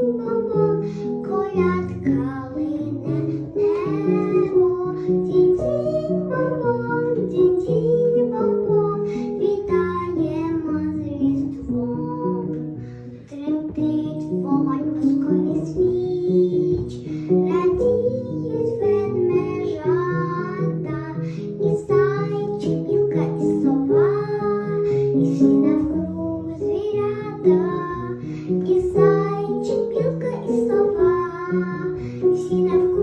bom bom, kolak Картина в